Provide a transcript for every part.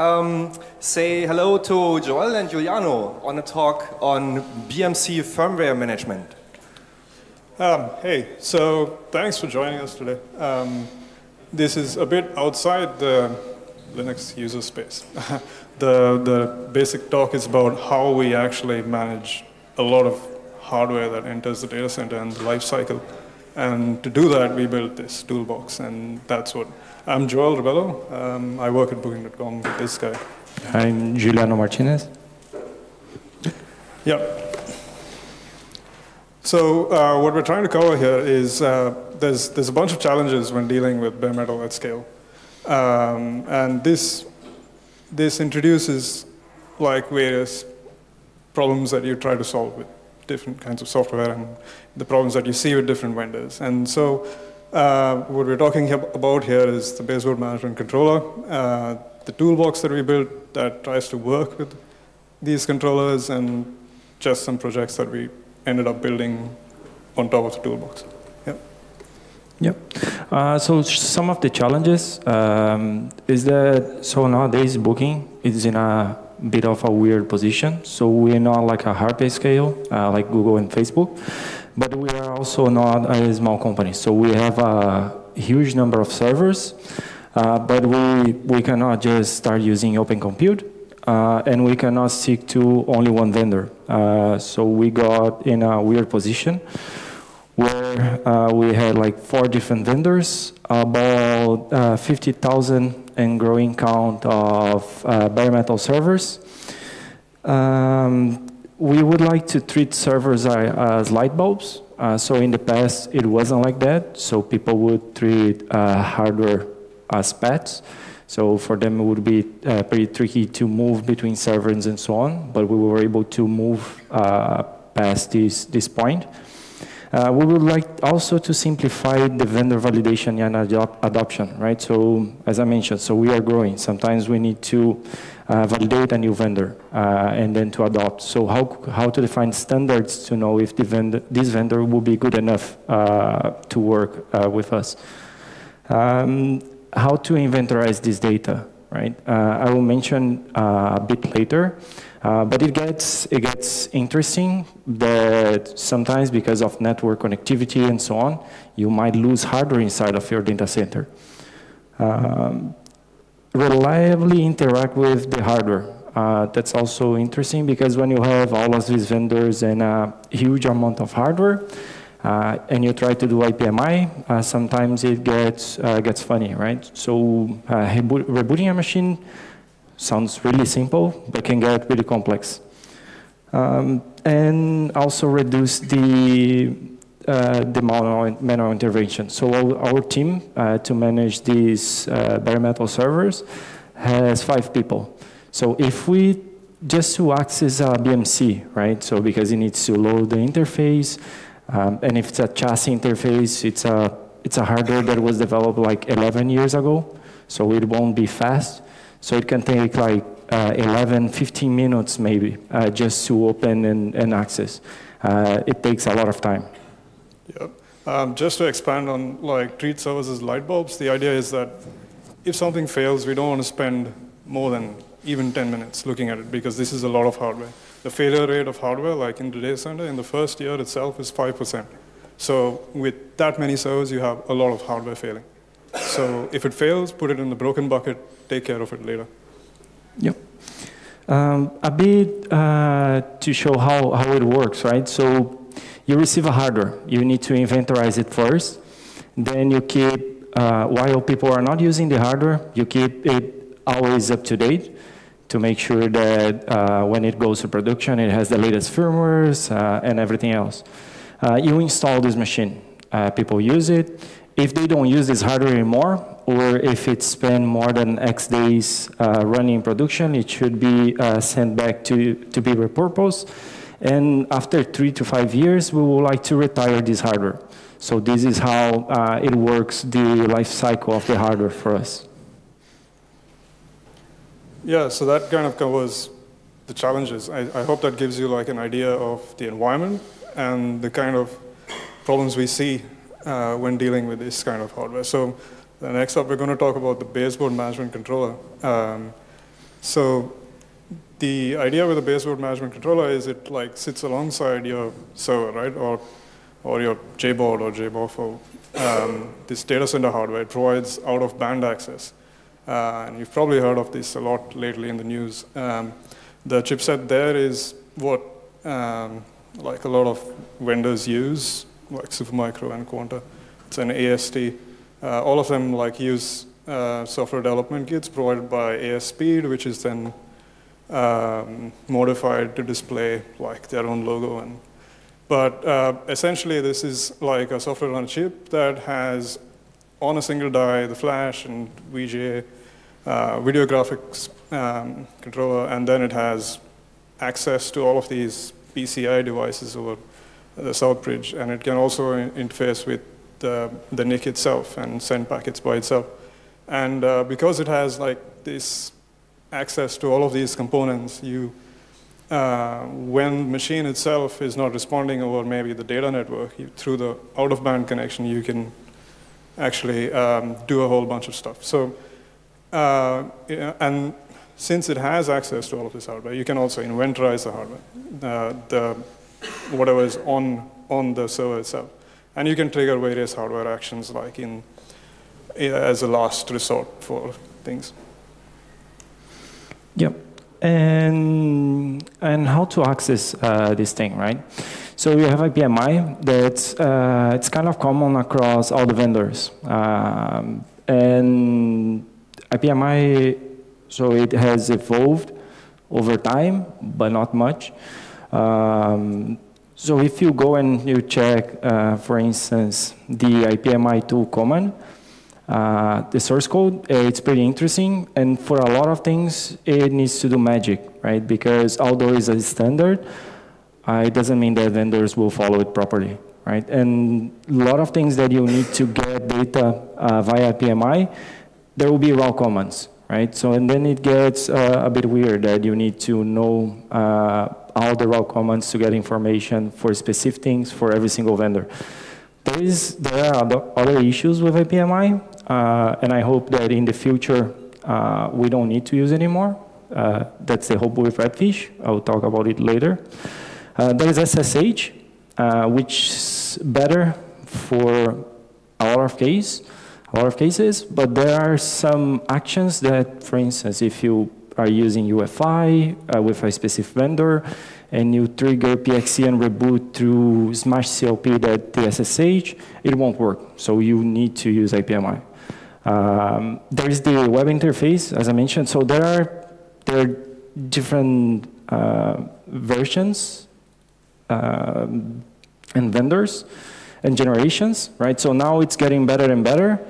Um, say hello to Joel and Giuliano on a talk on BMC firmware management. Um, hey, so thanks for joining us today. Um, this is a bit outside the Linux user space. the, the basic talk is about how we actually manage a lot of hardware that enters the data center and the life cycle. And to do that, we built this toolbox, and that's what. I'm Joel Rebello. Um, I work at Booking.com with this guy. I'm Giuliano Martinez. Yeah. So uh, what we're trying to cover here is uh, there's, there's a bunch of challenges when dealing with bare metal at scale. Um, and this, this introduces like various problems that you try to solve with different kinds of software and the problems that you see with different vendors. And so uh, what we're talking about here is the baseboard management controller, uh, the toolbox that we built that tries to work with these controllers and just some projects that we ended up building on top of the toolbox. Yep. Yep. Uh, so some of the challenges um, is that so nowadays booking is in a bit of a weird position. So we're not like a hardware scale uh, like Google and Facebook, but we are also not a small company. So we have a huge number of servers, uh, but we we cannot just start using Open Compute uh, and we cannot stick to only one vendor. Uh, so we got in a weird position where uh, we had like four different vendors, about uh, 50,000 and growing count of uh, bare metal servers. Um, we would like to treat servers as light bulbs. Uh, so in the past, it wasn't like that. So people would treat hardware as pets. So for them, it would be uh, pretty tricky to move between servers and so on, but we were able to move uh, past this, this point. Uh, we would like also to simplify the vendor validation and adop adoption, right? So as I mentioned, so we are growing. Sometimes we need to uh, validate a new vendor uh, and then to adopt. So how, how to define standards to know if the this vendor will be good enough uh, to work uh, with us. Um, how to inventorize this data, right? Uh, I will mention a bit later, uh, but it gets, it gets interesting that sometimes because of network connectivity and so on, you might lose hardware inside of your data center. Um, reliably interact with the hardware. Uh, that's also interesting because when you have all of these vendors and a huge amount of hardware, uh, and you try to do IPMI, uh, sometimes it gets, uh, gets funny, right? So uh, rebooting a machine sounds really simple, but can get really complex. Um, and also reduce the, uh, the manual, manual intervention. So our, our team uh, to manage these bare metal servers has five people. So if we just to access a BMC, right? So because it needs to load the interface, um, and if it's a chassis interface, it's a, it's a hardware that was developed like 11 years ago, so it won't be fast. So it can take like uh, 11, 15 minutes maybe uh, just to open and, and access. Uh, it takes a lot of time. Yep. Um, just to expand on like treat servers as light bulbs, the idea is that if something fails, we don't want to spend more than even 10 minutes looking at it because this is a lot of hardware the failure rate of hardware, like in the data center, in the first year itself is 5%. So with that many servers, you have a lot of hardware failing. So if it fails, put it in the broken bucket, take care of it later. Yep. Um, a bit uh, to show how, how it works, right? So you receive a hardware. You need to inventorize it first. Then you keep, uh, while people are not using the hardware, you keep it always up to date to make sure that uh, when it goes to production, it has the latest firmwares uh, and everything else. Uh, you install this machine. Uh, people use it. If they don't use this hardware anymore, or if it's spent more than X days uh, running in production, it should be uh, sent back to, to be repurposed. And after three to five years, we would like to retire this hardware. So this is how it works, the life cycle of the hardware for us. Yeah, so that kind of covers the challenges. I, I, hope that gives you like an idea of the environment and the kind of problems we see uh, when dealing with this kind of hardware. So next up, we're going to talk about the baseboard management controller. Um, So the idea with a baseboard management controller is it like sits alongside your server, right? Or, or your JBOD or JBOFO. Um, this data center hardware provides out-of-band access. Uh, and you've probably heard of this a lot lately in the news. Um, the chipset there is what um, like a lot of vendors use, like Supermicro and Quanta. It's an AST. Uh, all of them like use uh, software development kits provided by ASPeed, which is then um, modified to display like their own logo. And, but uh, essentially, this is like a software on a chip that has on a single die the flash and VGA uh, video graphics um, controller, and then it has access to all of these PCI devices over the South Bridge, and it can also interface with the, the NIC itself and send packets by itself. And uh, because it has like this access to all of these components, you, uh, when the machine itself is not responding over maybe the data network, you, through the out-of-band connection, you can actually um, do a whole bunch of stuff. So, uh, and since it has access to all of this hardware, you can also inventorize the hardware, uh, the, whatever is on, on the server itself. And you can trigger various hardware actions like in, as a last resort for things. Yep. And, and how to access uh, this thing, right? So you have a IPMI that's uh, it's kind of common across all the vendors. Um, and IPMI, so it has evolved over time, but not much. Um, so if you go and you check, uh, for instance, the ipmitool command, uh, the source code, uh, it's pretty interesting. And for a lot of things, it needs to do magic, right? Because although it's a standard, uh, it doesn't mean that vendors will follow it properly, right? And a lot of things that you need to get data uh, via IPMI, there will be raw commands, right? So, and then it gets uh, a bit weird that you need to know uh, all the raw commands to get information for specific things for every single vendor. There, is, there are other issues with IPMI, uh, and I hope that in the future uh, we don't need to use anymore. Uh, that's the hope with Redfish. I'll talk about it later. Uh, there is SSH, uh, which is better for a lot of cases, a lot of cases, but there are some actions that, for instance, if you are using UEFI uh, with a specific vendor, and you trigger PXE and reboot through SMASH CLP that TSSH, it won't work. So you need to use IPMI. Um, there is the web interface, as I mentioned. So there are there are different uh, versions um, and vendors and generations, right? So now it's getting better and better.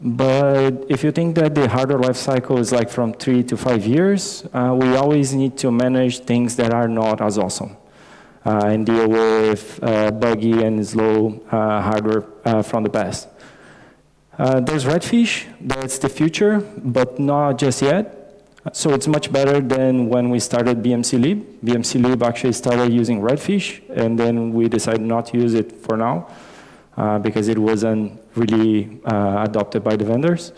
But if you think that the hardware life cycle is like from three to five years, uh, we always need to manage things that are not as awesome uh, and deal with uh, buggy and slow uh, hardware uh, from the past. Uh, there's Redfish, that's the future, but not just yet. So it's much better than when we started BMC Lib. BMC Lib actually started using Redfish, and then we decided not to use it for now because it wasn't really uh, adopted by the vendors.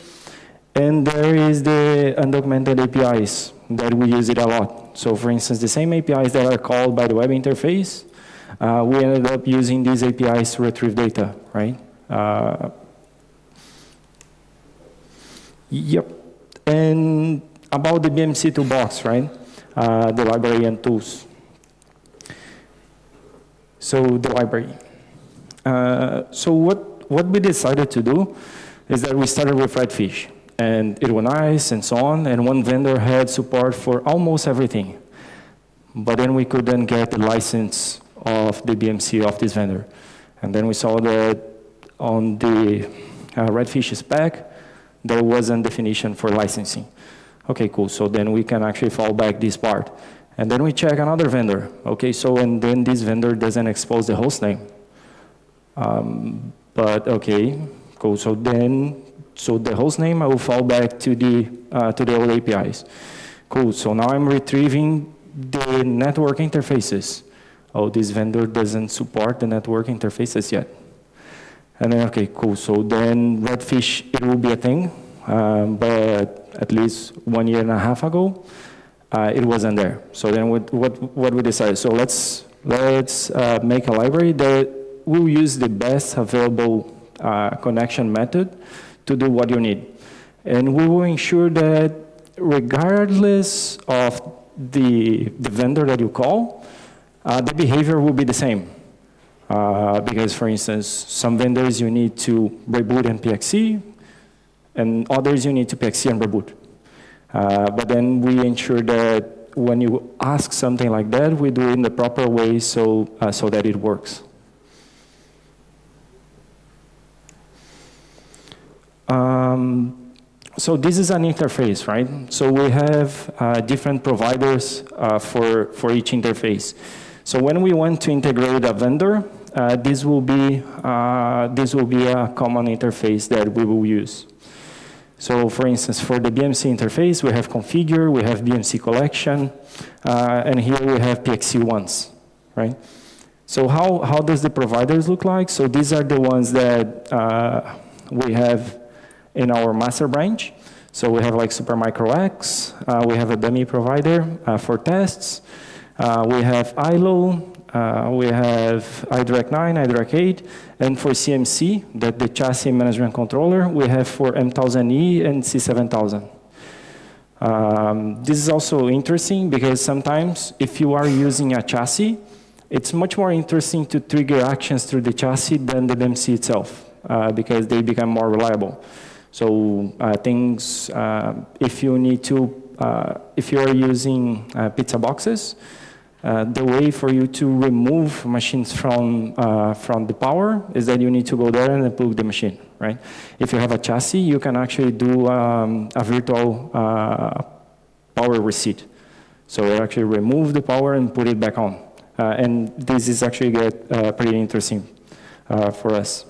And there is the undocumented APIs that we use it a lot. So for instance, the same APIs that are called by the web interface, uh, we ended up using these APIs to retrieve data, right? Uh, Yep. And about the BMC toolbox, right? Uh, the library and tools. So the library. Uh, so what, what we decided to do is that we started with Redfish and it was nice and so on. And one vendor had support for almost everything. But then we couldn't get the license of the BMC of this vendor. And then we saw that on the uh, Redfish spec, there wasn't definition for licensing. Okay, cool. So then we can actually fall back this part. And then we check another vendor. Okay, so and then this vendor doesn't expose the host name. Um, but okay, cool. So then, so the host name, I will fall back to the, uh, to the old APIs. Cool, so now I'm retrieving the network interfaces. Oh, this vendor doesn't support the network interfaces yet. And then, okay, cool. So then Redfish, it will be a thing. Um, but at least one year and a half ago, uh, it wasn't there. So then what, what, what we decided, so let's, let's uh, make a library that will use the best available uh, connection method to do what you need. And we will ensure that regardless of the, the vendor that you call, uh, the behavior will be the same. Uh, because, for instance, some vendors you need to reboot and PXE, and others you need to PXE and reboot. Uh, but then we ensure that when you ask something like that, we do it in the proper way so, uh, so that it works. Um, so this is an interface, right? So we have uh, different providers uh, for, for each interface. So when we want to integrate a vendor, uh, this, will be, uh, this will be a common interface that we will use. So for instance, for the BMC interface, we have configure, we have BMC collection, uh, and here we have PXE once, right? So how, how does the providers look like? So these are the ones that uh, we have in our master branch. So we have like Supermicro X, uh, we have a dummy provider uh, for tests, uh, we have ILO, uh, we have iDRAC 9, iDRAC 8, and for CMC, that the chassis management controller, we have for M1000E and C7000. Um, this is also interesting because sometimes if you are using a chassis, it's much more interesting to trigger actions through the chassis than the BMC itself uh, because they become more reliable. So uh, things, uh, if you need to, uh, if you are using uh, pizza boxes, uh, the way for you to remove machines from, from the power is that you need to go there and unplug the machine, right? If you have a chassis, you can actually do um, a virtual power receipt. So it actually remove the power and put it back on. and this is actually get pretty interesting for us.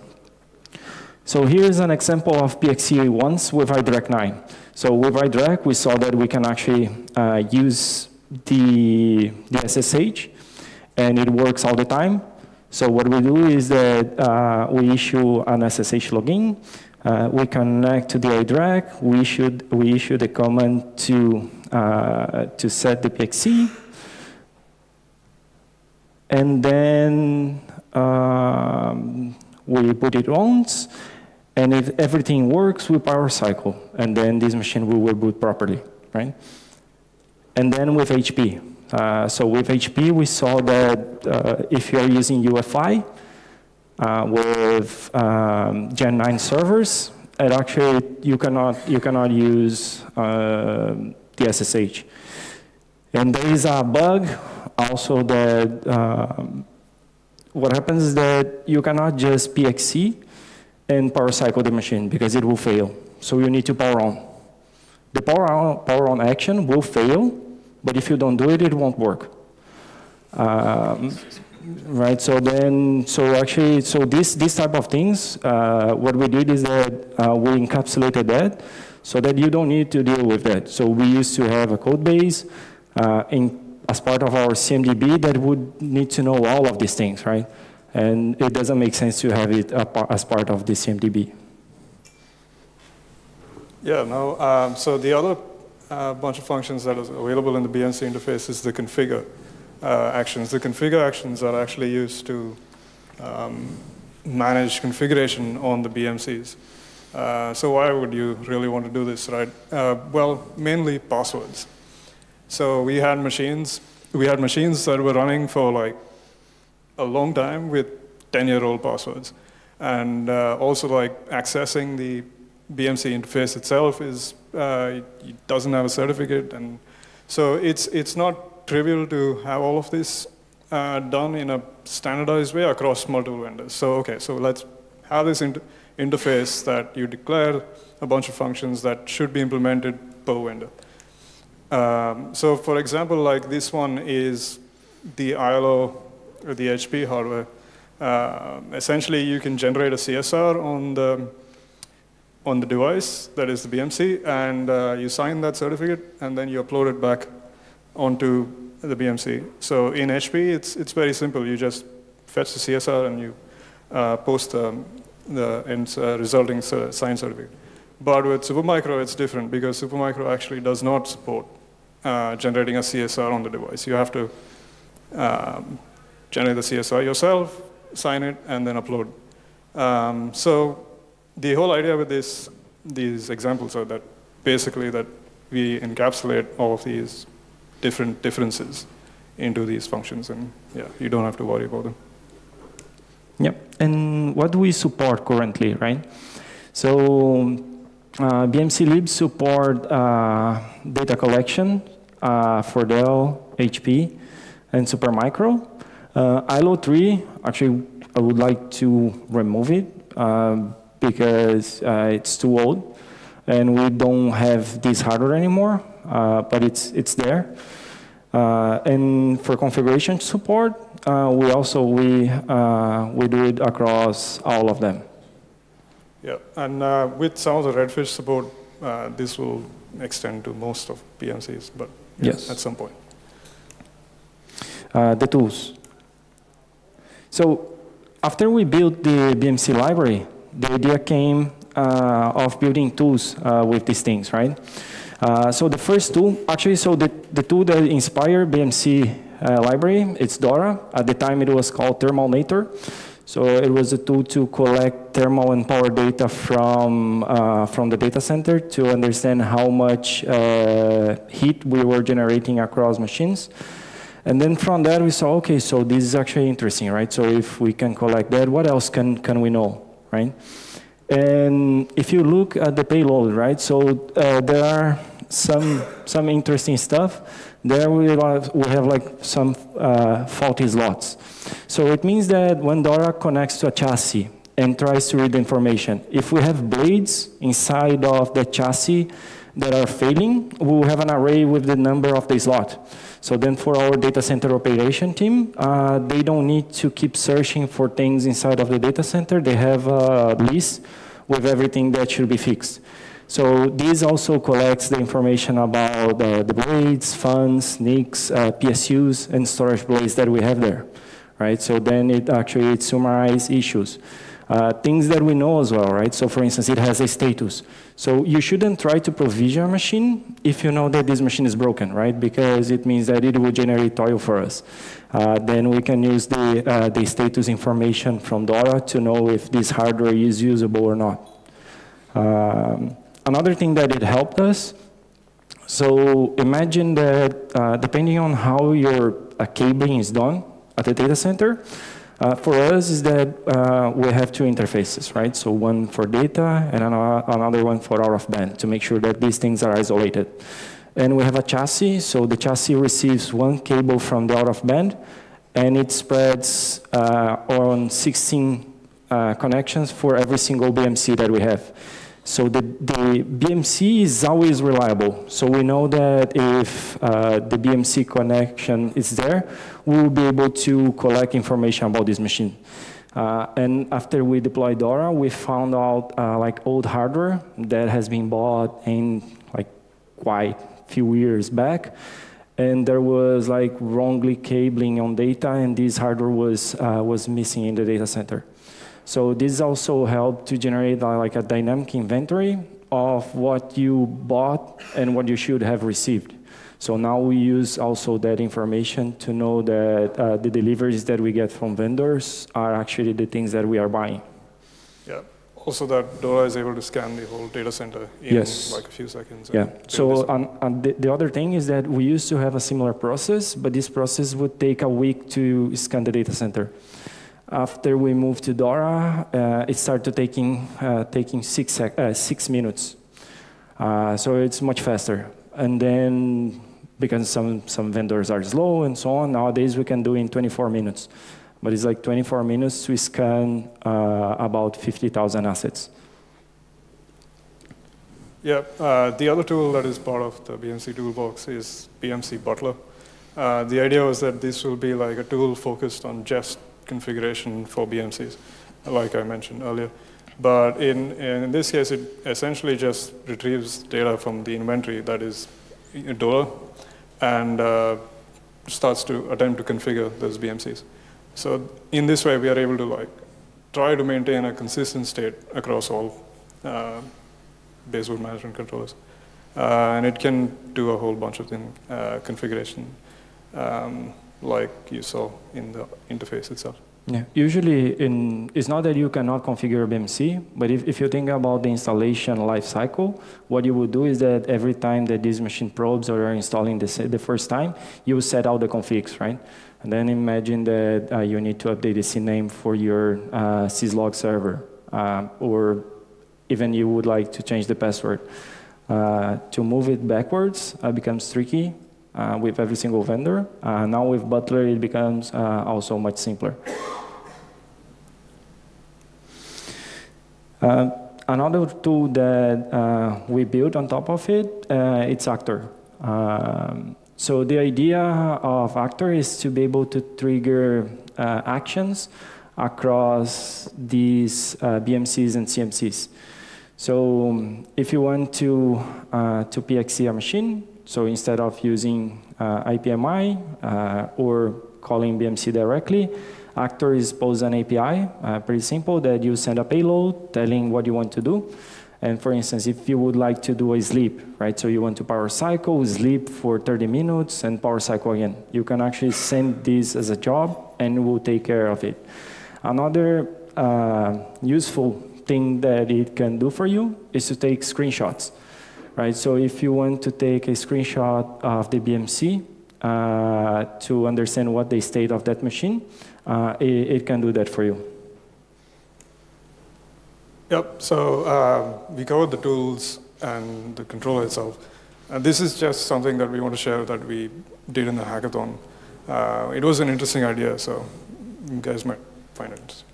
So here's an example of PXE once with iDRAC 9. So with iDRAC, we saw that we can actually uh, use the, the SSH, and it works all the time. So what we do is that uh, we issue an SSH login, uh, we connect to the iDRAC, we issue, we issue the command to, uh, to set the PXE, and then um, we put it once, and if everything works, we power cycle, and then this machine will reboot properly, right? And then with HP. Uh, so with HP, we saw that uh, if you're using UEFI uh, with um, Gen 9 servers, it actually, you cannot, you cannot use uh, the SSH. And there is a bug also that um, what happens is that you cannot just PXE and power cycle the machine because it will fail. So you need to power on. The power on, power on action will fail, but if you don't do it, it won't work. Um, right, so then, so actually, so this, this type of things, uh, what we did is that uh, we encapsulated that so that you don't need to deal with that. So we used to have a code base uh, in, as part of our CMDB that would need to know all of these things, right? And it doesn't make sense to have it as part of the CMDB. Yeah, no, um, so the other uh, bunch of functions that is available in the BMC interface is the configure uh, actions. The configure actions are actually used to um, manage configuration on the BMCs. Uh, so why would you really want to do this, right? Uh, well, mainly passwords. So we had machines, we had machines that were running for like a long time with 10-year-old passwords. And uh, also like accessing the BMC interface itself is, uh, it doesn't have a certificate. And so it's, it's not trivial to have all of this uh, done in a standardized way across multiple vendors. So, okay, so let's have this inter interface that you declare a bunch of functions that should be implemented per vendor. Um, so for example, like this one is the ILO the HP hardware. Uh, essentially, you can generate a CSR on the on the device that is the BMC, and uh, you sign that certificate, and then you upload it back onto the BMC. So in HP, it's it's very simple. You just fetch the CSR and you uh, post um, the end, uh, resulting signed certificate. But with Supermicro, it's different because Supermicro actually does not support uh, generating a CSR on the device. You have to um, generate the CSR yourself, sign it, and then upload. Um, so the whole idea with this, these examples are that basically that we encapsulate all of these different differences into these functions, and yeah, you don't have to worry about them. Yep. And what do we support currently, right? So uh, BMC Lib support uh, data collection uh, for Dell, HP, and Supermicro. Uh, ILO 3, actually, I would like to remove it um, because uh, it's too old and we don't have this hardware anymore, uh, but it's, it's there. Uh, and for configuration support, uh, we also we, uh, we do it across all of them. Yeah, and uh, with some of the Redfish support, uh, this will extend to most of BMCs, but yeah, Yes. at some point. uh, the tools. So after we built the BMC library, the idea came uh, of building tools uh, with these things, right? Uh, so the first tool, actually, so the, the tool that inspired BMC uh, library, it's Dora. At the time, it was called Thermalnator. So it was a tool to collect thermal and power data from, uh, from the data center to understand how much uh, heat we were generating across machines. And then from there we saw, okay, so this is actually interesting, right? So if we can collect that, what else can, can we know, right? And if you look at the payload, right? So uh, there are some, some interesting stuff. There we have, we have like some uh, faulty slots. So it means that when Dora connects to a chassis and tries to read the information, if we have blades inside of the chassis that are failing, we will have an array with the number of the slot. So then for our data center operation team, uh, they don't need to keep searching for things inside of the data center. They have a list with everything that should be fixed. So this also collects the information about uh, the blades, fans, NICs, uh, PSUs, and storage blades that we have there, right? So then it actually it summarizes issues. Uh, things that we know as well, right? So for instance, it has a status. So you shouldn't try to provision a machine if you know that this machine is broken, right? Because it means that it will generate toil for us. Uh, then we can use the, uh, the status information from Dora to know if this hardware is usable or not. Um, another thing that it helped us, so imagine that uh, depending on how your uh, cabling is done at the data center, uh, for us is that uh, we have two interfaces, right? So one for data and another one for out of band to make sure that these things are isolated. And we have a chassis, so the chassis receives one cable from the out of band and it spreads uh, on 16 uh, connections for every single BMC that we have. So the, the BMC is always reliable. So we know that if uh, the BMC connection is there, we will be able to collect information about this machine. Uh, and after we deployed Dora, we found out uh, like old hardware that has been bought in like quite few years back. And there was like wrongly cabling on data and this hardware was, uh, was missing in the data center. So this also helped to generate uh, like a dynamic inventory of what you bought and what you should have received. So now we use also that information to know that uh, the deliveries that we get from vendors are actually the things that we are buying. Yeah. Also, that Dora is able to scan the whole data center in Yes. like a few seconds. Yeah. So and, and the, the other thing is that we used to have a similar process, but this process would take a week to scan the data center. After we moved to Dora, uh, it started taking uh, taking six uh, six minutes. Uh, so it's much faster. And then because some some vendors are slow and so on, nowadays we can do in 24 minutes. But it's like 24 minutes we scan uh, about 50,000 assets. Yeah, uh, the other tool that is part of the BMC toolbox is BMC Butler. Uh, the idea was that this will be like a tool focused on just configuration for BMCs, like I mentioned earlier. But in, in this case, it essentially just retrieves data from the inventory that is Dora and uh, starts to attempt to configure those BMCs. So in this way, we are able to like try to maintain a consistent state across all uh, baseboard management controllers. Uh, and it can do a whole bunch of thing, uh, configuration, um, like you saw in the interface itself. Yeah. Usually, in, it's not that you cannot configure BMC, but if, if you think about the installation life cycle, what you would do is that every time that these machine probes are installing the, the first time, you set out the configs, right? And then imagine that uh, you need to update the CNAME for your uh, syslog server, uh, or even you would like to change the password. Uh, to move it backwards uh, becomes tricky uh, with every single vendor. Uh, now with Butler, it becomes uh, also much simpler. Uh, another tool that we built on top of it, it's Actor. Um, so the idea of Actor is to be able to trigger actions across these BMCs and CMCs. So um, if you want to, uh, to PXE a machine, so instead of using uh, IPMI uh, or calling BMC directly, Actor is pose an API, uh, pretty simple, that you send a payload telling what you want to do. And for instance, if you would like to do a sleep, right? So you want to power cycle, sleep for 30 minutes, and power cycle again. You can actually send this as a job, and we'll take care of it. Another uh, useful thing that it can do for you is to take screenshots, right? So if you want to take a screenshot of the BMC uh, to understand what the state of that machine, uh, it, it, can do that for you. Yep, so uh, we covered the tools and the controller itself. And this is just something that we want to share that we did in the hackathon. Uh, it was an interesting idea, so you guys might find it.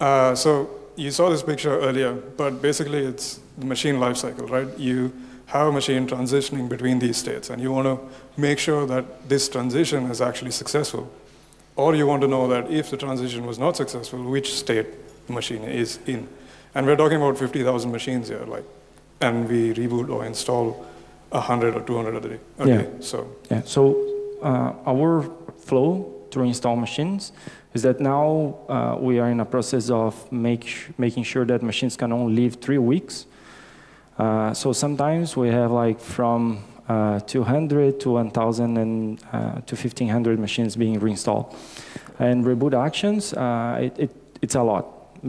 Uh, so you saw this picture earlier, but basically it's the machine lifecycle, right? You have a machine transitioning between these states, and you want to make sure that this transition is actually successful. Or you want to know that if the transition was not successful, which state the machine is in. And we're talking about 50,000 machines here, like, and we reboot or install 100 or 200 a day. Okay, yeah. so. Yeah, so uh, our flow to install machines is that now uh, we are in a process of make, making sure that machines can only live three weeks. Uh, so sometimes we have like from uh, 200 to 1,000 and uh, to 1,500 machines being reinstalled. And reboot actions, uh, it, it, it's a lot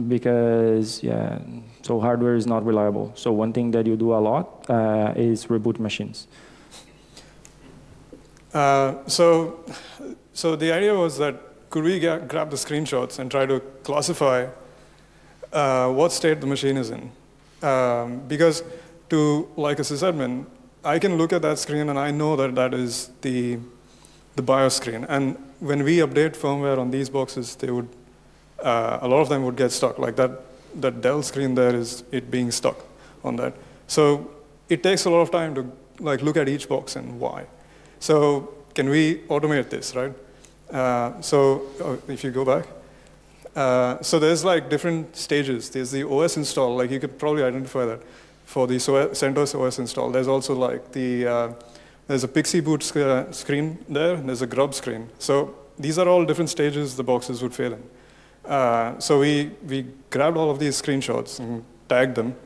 because yeah, so hardware is not reliable. So one thing that you do a lot uh, is reboot machines. so, so the idea was that could we grab the screenshots and try to classify what state the machine is in? Um, because to, like a sysadmin, I can look at that screen and I know that that is the, the BIOS screen. And when we update firmware on these boxes, they would, uh, a lot of them would get stuck. Like that, that Dell screen there is it being stuck on that. So it takes a lot of time to like look at each box and why. So can we automate this, right? Uh, so oh, if you go back, uh, so there's like different stages. There's the OS install, like you could probably identify that for the CentOS OS install. There's also like the, uh, there's a PXE boot sc uh, screen there, there's a grub screen. So these are all different stages the boxes would fail in. Uh, so we, we grabbed all of these screenshots and tagged them.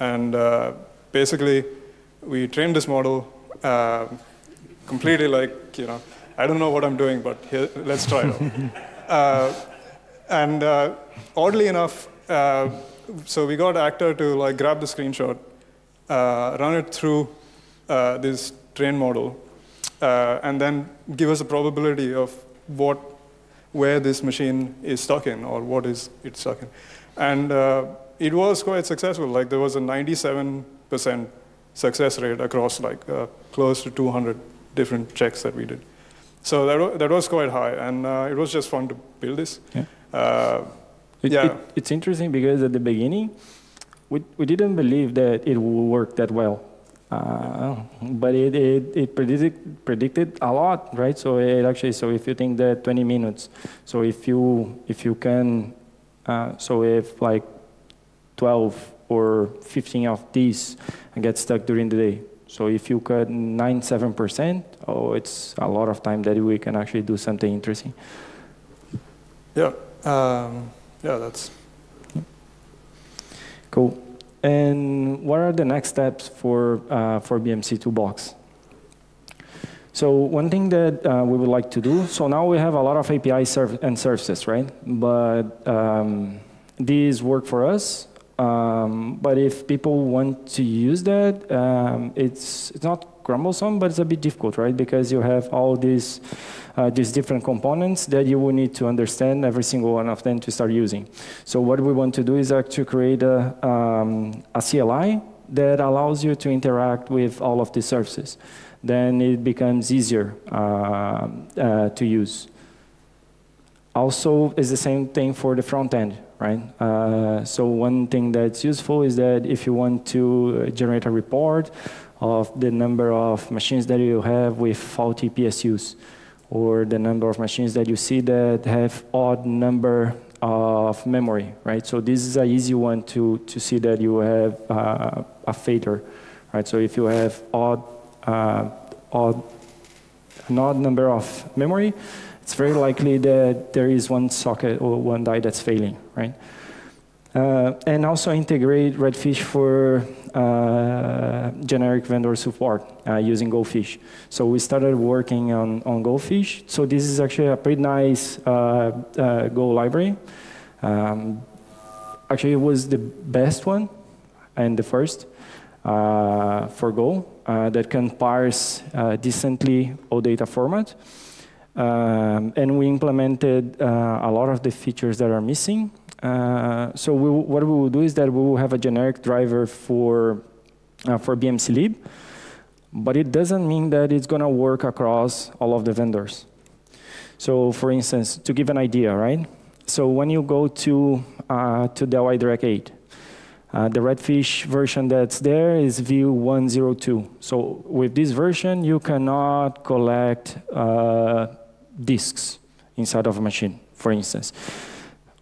And uh, basically, we trained this model completely like, you know, I don't know what I'm doing, but here, let's try it uh, and uh, oddly enough, uh, so we got Actor to like grab the screenshot, uh, run it through uh, this train model, uh, and then give us a probability of what, where this machine is stuck in or what is it stuck in. And it was quite successful. Like there was a 97% success rate across like close to 200 different checks that we did. So that, that was quite high, and uh, it was just fun to build this. Yeah. Uh, it, yeah. It, it's interesting because at the beginning, we, we didn't believe that it would work that well. Uh, but it, it, it predicted, predicted a lot, right? So it actually, so if you think that 20 minutes, so if you, if you can, uh, so if like 12 or 15 of these get stuck during the day, so if you cut 97%, oh, it's a lot of time that we can actually do something interesting. Yeah, um, yeah, that's cool. And what are the next steps for, uh, for BMC Toolbox? So one thing that uh, we would like to do, so now we have a lot of API serv and services, right? But um, these work for us. Um, but if people want to use that, um, it's, it's not cumbersome, but it's a bit difficult, right? Because you have all these, uh, these different components that you will need to understand every single one of them to start using. So what we want to do is actually create a, um, a CLI that allows you to interact with all of the services then it becomes easier uh, uh, to use. Also, it's the same thing for the front end, right? Uh, so one thing that's useful is that if you want to generate a report of the number of machines that you have with faulty PSUs, or the number of machines that you see that have odd number of memory, right? So this is an easy one to, to see that you have uh, a failure, right? So if you have odd uh, odd, an odd number of memory, it's very likely that there is one socket or one die that's failing, right? Uh, and also integrate Redfish for uh, generic vendor support uh, using GoFish. So we started working on, on GoFish. So this is actually a pretty nice uh, uh, Go library. Um, actually, it was the best one and the first for Go. That can parse decently OData format. Um, and we implemented a lot of the features that are missing. So we, what we will do is that we will have a generic driver for, for BMC lib, but it doesn't mean that it's going to work across all of the vendors. So for instance, to give an idea, right? So when you go to, uh, to Dell iDRAC 8, uh, the Redfish version that's there is View 102. So with this version, you cannot collect uh, disks inside of a machine, for instance.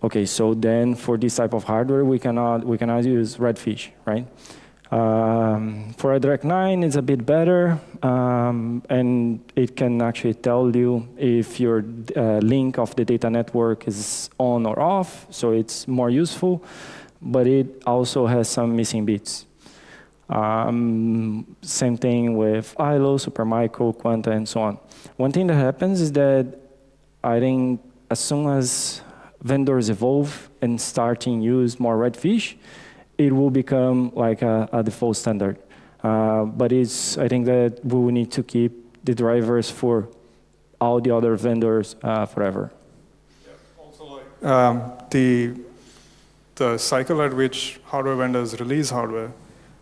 Okay, so then for this type of hardware, we cannot, we cannot use Redfish, right? Um, for iDRAC 9, it's a bit better, um, and it can actually tell you if your uh, link of the data network is on or off, so it's more useful but it also has some missing bits. Um, same thing with ILO, Supermicro, Quanta, and so on. One thing that happens is that I think as soon as vendors evolve and starting use more redfish, it will become like a, a default standard. Uh, but it's, I think that we will need to keep the drivers for all the other vendors uh, forever. Um, the the cycle at which hardware vendors release hardware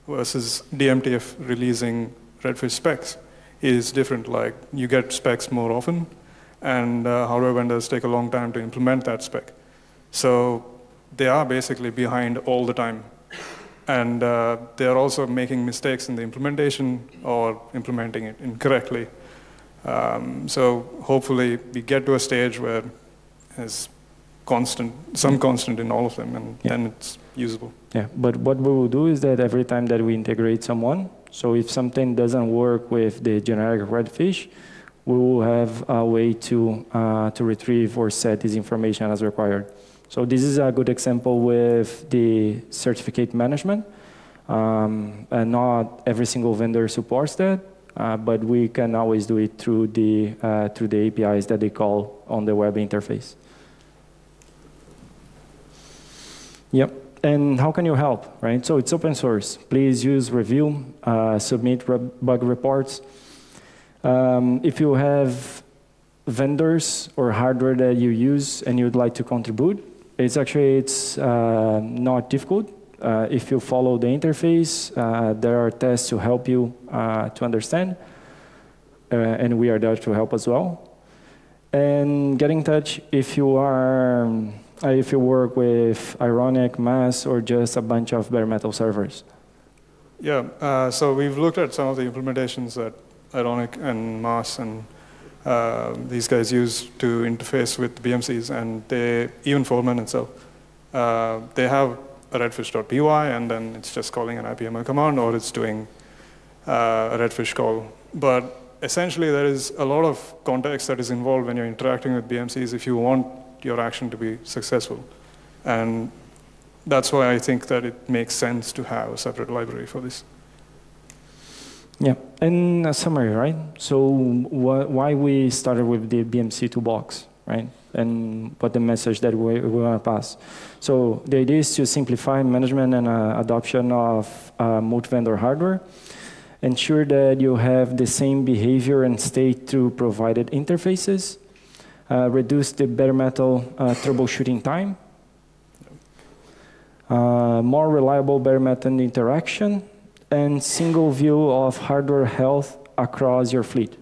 versus DMTF releasing Redfish specs is different. Like you get specs more often, and uh, hardware vendors take a long time to implement that spec. So they are basically behind all the time. And uh, they are also making mistakes in the implementation or implementing it incorrectly. Um, so hopefully we get to a stage where, there's constant, some constant in all of them, and yeah. then it's usable. Yeah, but what we will do is that every time that we integrate someone, so if something doesn't work with the generic redfish, we will have a way to, uh, to retrieve or set this information as required. So this is a good example with the certificate management. Um, and not every single vendor supports that, uh, but we can always do it through the, uh, through the APIs that they call on the web interface. Yep. And how can you help, right? So it's open source. Please use review, uh, submit re bug reports. Um, if you have vendors or hardware that you use and you'd like to contribute, it's actually it's uh, not difficult. Uh, if you follow the interface, uh, there are tests to help you uh, to understand, uh, and we are there to help as well. And get in touch if you are um, if you work with Ironic, MAAS, or just a bunch of bare metal servers? Yeah, uh, so we've looked at some of the implementations that Ironic and MAAS and uh, these guys use to interface with BMCs, and they, even Foreman itself, uh, they have a redfish.py, and then it's just calling an IPMI command, or it's doing uh, a redfish call. But essentially, there is a lot of context that is involved when you're interacting with BMCs if you want your action to be successful. And that's why I think that it makes sense to have a separate library for this. Yeah, in summary, right? So wh why we started with the BMC toolbox, right? And what the message that we, we want to pass. So the idea is to simplify management and uh, adoption of uh, multi-vendor hardware, ensure that you have the same behavior and state through provided interfaces, uh, reduce the bare metal uh, troubleshooting time, uh, more reliable bare metal interaction, and single view of hardware health across your fleet.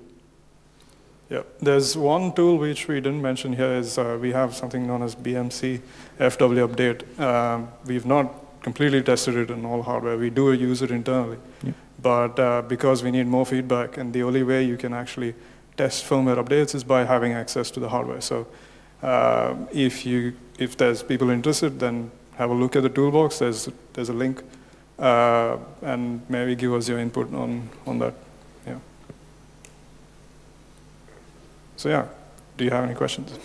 Yeah, there's one tool which we didn't mention here is uh, we have something known as BMC FW update. Um, we've not completely tested it on all hardware. We do use it internally. Yeah. But uh, because we need more feedback, and the only way you can actually test firmware updates is by having access to the hardware. So uh, if, you, if there's people interested, then have a look at the toolbox. There's, there's a link. Uh, and maybe give us your input on, on that. Yeah. So yeah, do you have any questions?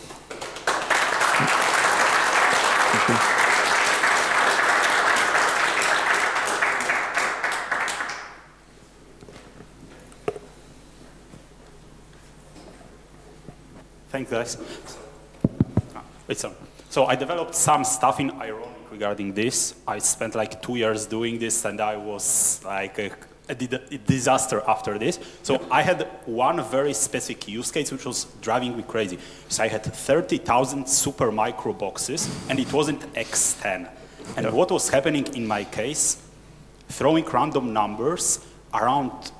Thanks, guys. Ah, It's on. So I developed some stuff in Regarding this. I spent like two years doing this, and I was like a, a a disaster after this. So I had one very specific use case, which was driving me crazy. So I had 30,000 Supermicro boxes, and it wasn't X10. And what was happening in my case, throwing random numbers around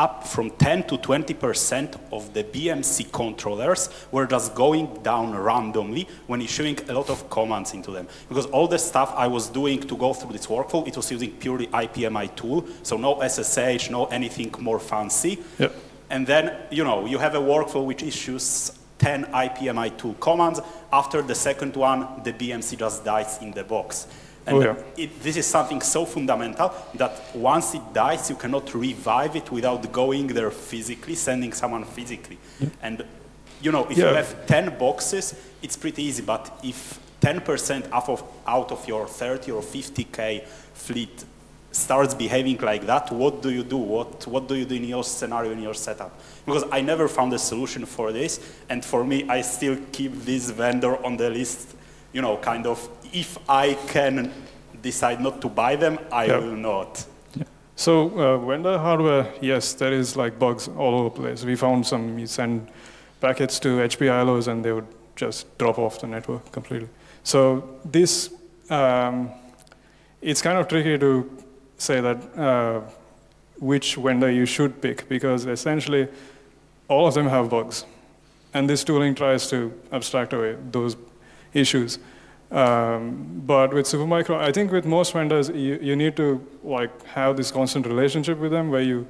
up from 10 to 20% of the BMC controllers were just going down randomly when issuing a lot of commands into them. Because all the stuff I was doing to go through this workflow, it was using purely ipmitool, so no SSH, no anything more fancy. Yep. And then, you know, you have a workflow which issues 10 ipmitool commands. After the second one, the BMC just dies in the box. And uh, yeah. it, this is something so fundamental that once it dies, you cannot revive it without going there physically, sending someone physically. And, you know, if you have 10 boxes, it's pretty easy. But if 10% out of, out of your 30 or 50K fleet starts behaving like that, what do you do? What, what do you do in your scenario, in your setup? Because I never found a solution for this. And for me, I still keep this vendor on the list, you know, kind of, if I can decide not to buy them, I Yeah. will not. So uh, vendor hardware, yes, there is like bugs all over the place. We found some, you send packets to HP iLOs and they would just drop off the network completely. So this, um, it's kind of tricky to say that uh, which vendor you should pick because essentially all of them have bugs. And this tooling tries to abstract away those issues. Um, but with Supermicro, I think with most vendors, you, you need to like have this constant relationship with them where you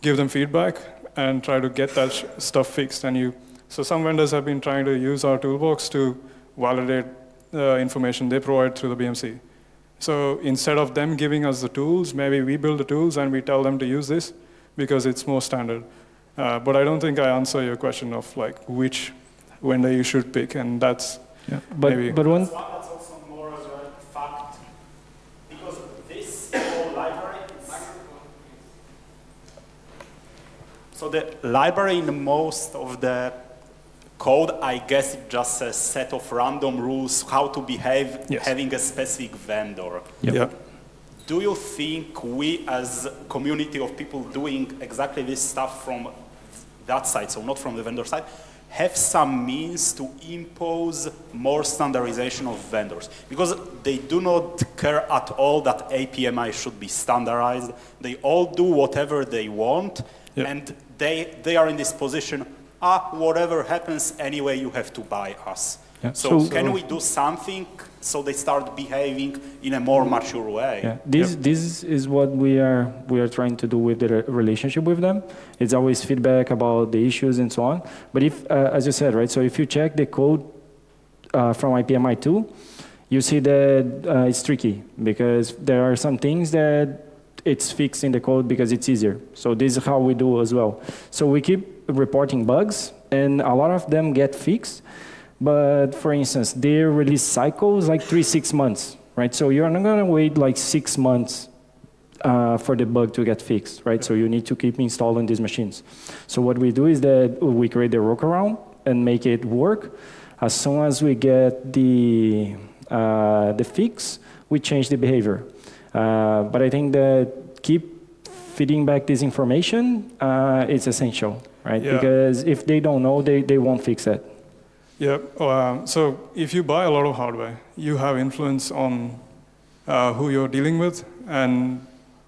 give them feedback and try to get that sh- stuff fixed. And you, so some vendors have been trying to use our toolbox to validate the information they provide through the BMC. So instead of them giving us the tools, maybe we build the tools and we tell them to use this because it's more standard. Uh, but I don't think I answer your question of like which vendor you should pick, and that's Yeah. But, Maybe. but one, That's one that's also more as a fact, because this whole library is... So the library in most of the code, I guess it just a set of random rules how to behave Yes. having a specific vendor. Yep. yeah. Do you think we as community of people doing exactly this stuff from that side, so not from the vendor side, have some means to impose more standardization of vendors? Because they do not care at all that IPMI should be standardized. They all do whatever they want, Yeah. and they, they are in this position, ah, whatever happens, anyway, you have to buy us. Yeah. So, So- can we do something so they start behaving in a more mature way? Yeah, this this is what we are we are trying to do with the relationship with them. It's always feedback about the issues and so on. But if, uh, as you said, right, so if you check the code uh, from ipmitool, you see that uh, it's tricky because there are some things that it's fixed in the code because it's easier. So this is how we do as well. So we keep reporting bugs, and a lot of them get fixed. But for instance, their release cycle is like three, six months, right? So you're not gonna wait like six months uh, for the bug to get fixed, right? So you need to keep installing these machines. So what we do is that we create a workaround and make it work. As soon as we get the uh, the fix, we change the behavior. Uh, but I think that keep feeding back this information uh, is essential, right? Yeah. Because if they don't know, they, they won't fix it. Yeah. Um, so if you buy a lot of hardware, you have influence on uh, who you're dealing with and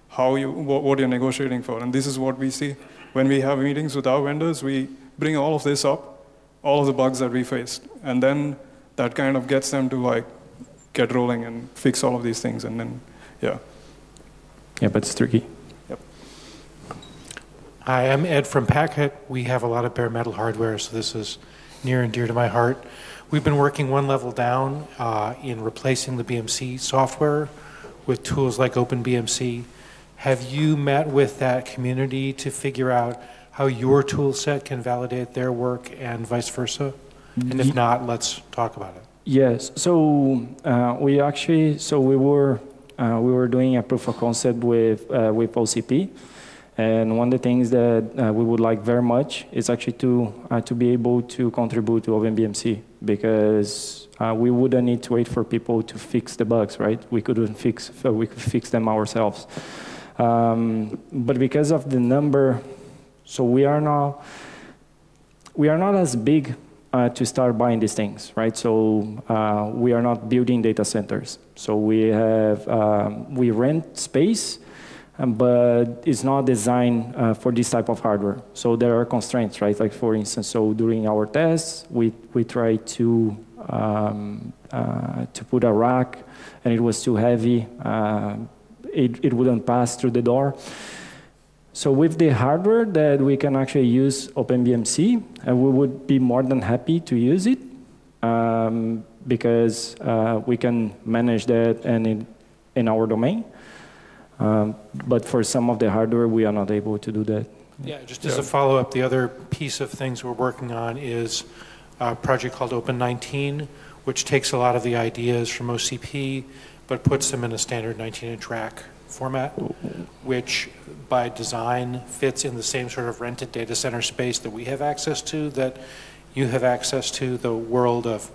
how you what, what you're negotiating for. And this is what we see when we have meetings with our vendors. We bring all of this up, all of the bugs that we faced, and then that kind of gets them to like get rolling and fix all of these things. And then, yeah. Yeah, but it's tricky. Yep. Hi, I'm Ed from Packet. We have a lot of bare metal hardware, so this is near and dear to my heart. We've been working one level down uh, in replacing the BMC software with tools like OpenBMC. Have you met with that community to figure out how your tool set can validate their work and vice versa? And if not, let's talk about it. Yes. So uh, we actually, so we were uh, we were doing a proof of concept with uh, with OCP, and one of the things that uh, we would like very much is actually to uh, to be able to contribute to OpenBMC because uh, we wouldn't need to wait for people to fix the bugs, right? We couldn't fix we could fix them ourselves. Um, but because of the number, so we are now we are not as big uh, to start buying these things, right? So uh, we are not building data centers. So we have um, we rent space, um, but it's not designed uh, for this type of hardware. So there are constraints, right? Like for instance, so during our tests, we we try to um, uh, to put a rack, and it was too heavy. Uh, it, it wouldn't pass through the door. So with the hardware that we can actually use OpenBMC, and we would be more than happy to use it um, because uh, we can manage that and in, in our domain. Um, but for some of the hardware, we are not able to do that. Yeah, just as a follow-up, the other piece of things we're working on is a project called Open19, which takes a lot of the ideas from OCP, but puts them in a standard 19-inch rack format, which by design fits in the same sort of rented data center space that we have access to, that you have access to, the world of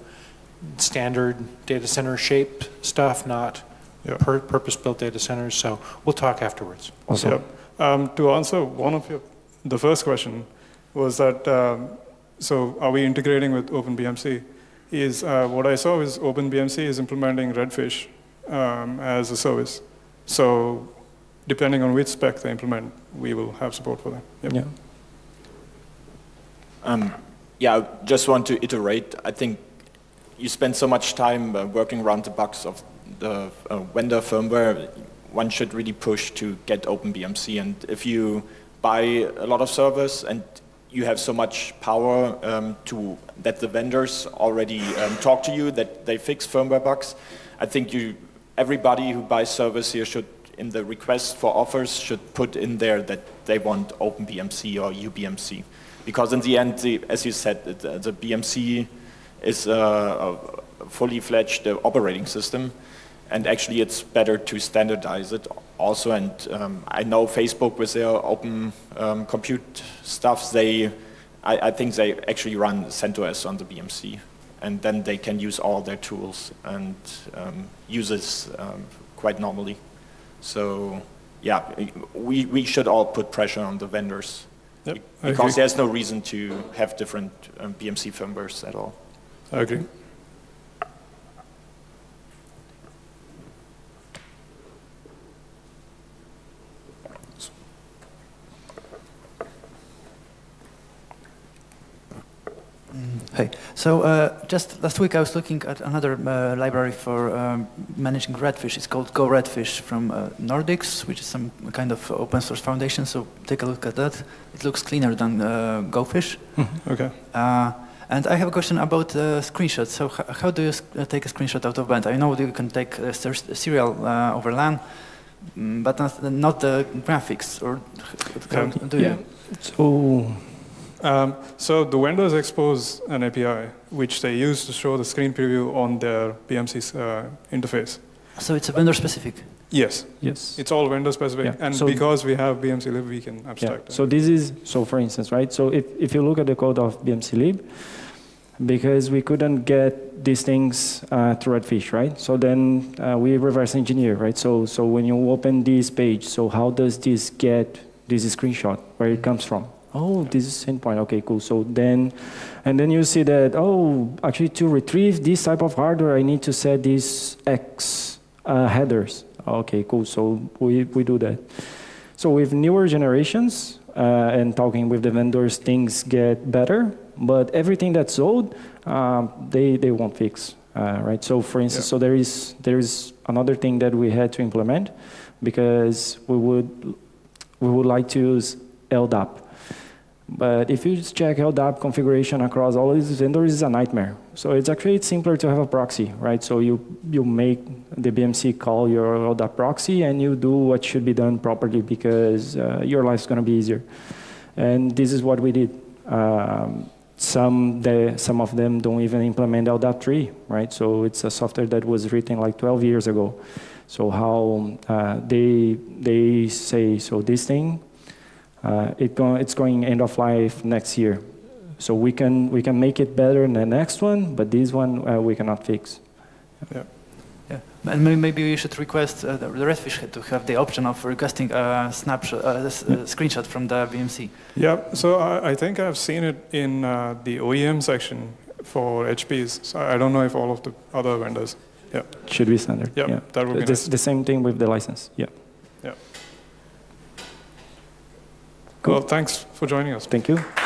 standard data center shaped stuff, not Yeah. pur- purpose-built data centers. So we'll talk afterwards. Also, Yep. Um, to answer one of your, the first question was that, um, so are we integrating with OpenBMC? Is uh, what I saw is OpenBMC is implementing Redfish um, as a service. So depending on which spec they implement, we will have support for them. Yep. yeah. Um, yeah, I just want to iterate. I think you spend so much time uh, working around the bugs of the uh, vendor firmware. One should really push to get OpenBMC. And if you buy a lot of servers and you have so much power um, to that the vendors already um, talk to you that they fix firmware bugs, I think you everybody who buys servers here should in the request for offers should put in there that they want OpenBMC or UBMC. Because in the end, the, as you said, the, the BMC is a, a fully fledged uh, operating system. And actually, it's better to standardize it also. And um, I know Facebook with their open um, compute stuff, they, I, I think they actually run CentOS on the BMC. And then they can use all their tools and um, use it um, quite normally. So yeah, we, we should all put pressure on the vendors Yep, because there's no reason to have different um, BMC firmwares at all. I agree. Hey, so uh, just last week I was looking at another uh, library for um, managing Redfish. It's called Go Redfish from uh, Nordix, which is some kind of open source foundation. So take a look at that. It looks cleaner than uh, GoFish. Okay. Uh, and I have a question about uh, screenshots. So how do you take a screenshot out of band? I know you can take a ser- serial uh, over LAN, mm, but not, not the graphics. Or Yeah. do you? Yeah. So Um, so the vendors expose an API which they use to show the screen preview on their BMC uh, interface. So it's a vendor specific. Yes, Yes. it's all vendor specific, Yeah, and so- because we have BMC lib, we can Yeah. abstract. So this is so for instance, right? So if, if you look at the code of BMC lib, because we couldn't get these things uh, to Redfish, right? So then uh, we reverse engineer, right? So so when you open this page, so how does this get this screenshot where it comes from? Oh, this is endpoint. Okay, cool. So then, and then you see that oh, actually to retrieve this type of hardware, I need to set these X uh, headers. Okay, cool. So we we do that. So with newer generations uh, and talking with the vendors, things get better. But everything that's old, um, they they won't fix, uh, right? So for instance, Yeah. so there is there is another thing that we had to implement because we would we would like to use LDAP. But if you just check LDAP configuration across all these vendors, it's a nightmare. So it's actually simpler to have a proxy, right? So you you make the BMC call your LDAP proxy and you do what should be done properly because uh, your life's going to be easier. And this is what we did. Um, some they, some of them don't even implement LDAP 3, right? So it's a software that was written like 12 years ago. So how uh, they they say so this thing uh, it go, it's going end of life next year. So we can we can make it better in the next one, but this one uh, we cannot fix. Yeah, yeah. and maybe we should request uh, the the Redfish to have the option of requesting a snapshot, uh, s- uh, screenshot from the BMC. Yeah, so I, I think I've seen it in uh, the OEM section for HPs. So I don't know if all of the other vendors. Yeah, Should be standard. yeah, that would be the, nice. the same thing with the license. Yeah. Well, thanks for joining us. Thank you.